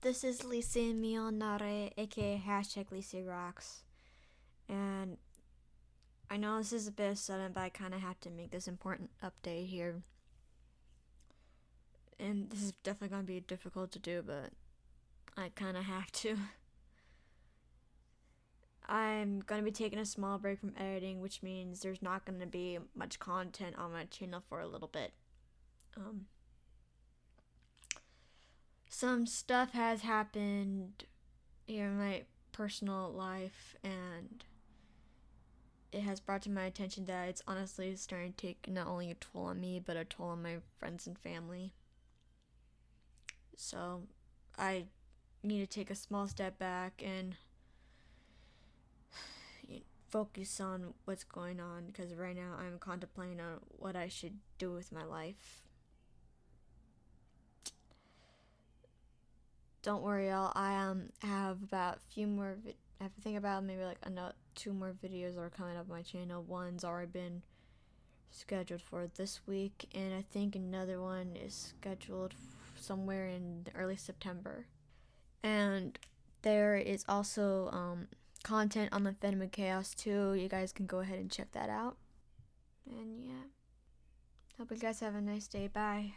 This is Lisa Mionare, aka hashtag Lisa Rocks. And I know this is a bit sudden, but I kind of have to make this important update here. And this is definitely going to be difficult to do, but I kind of have to. I'm going to be taking a small break from editing, which means there's not going to be much content on my channel for a little bit. Um, some stuff has happened in my personal life, and it has brought to my attention that it's honestly starting to take not only a toll on me, but a toll on my friends and family. So, I need to take a small step back and focus on what's going on because right now I'm contemplating on what I should do with my life. Don't worry, y'all. I um have about a few more. Vi- I have to think about maybe like another two more videos are coming up on my channel. One's already been scheduled for this week, and I think another one is scheduled somewhere in early September. And there is also um content on the Phantom of Chaos too. You guys can go ahead and check that out. And yeah. Hope you guys have a nice day. Bye.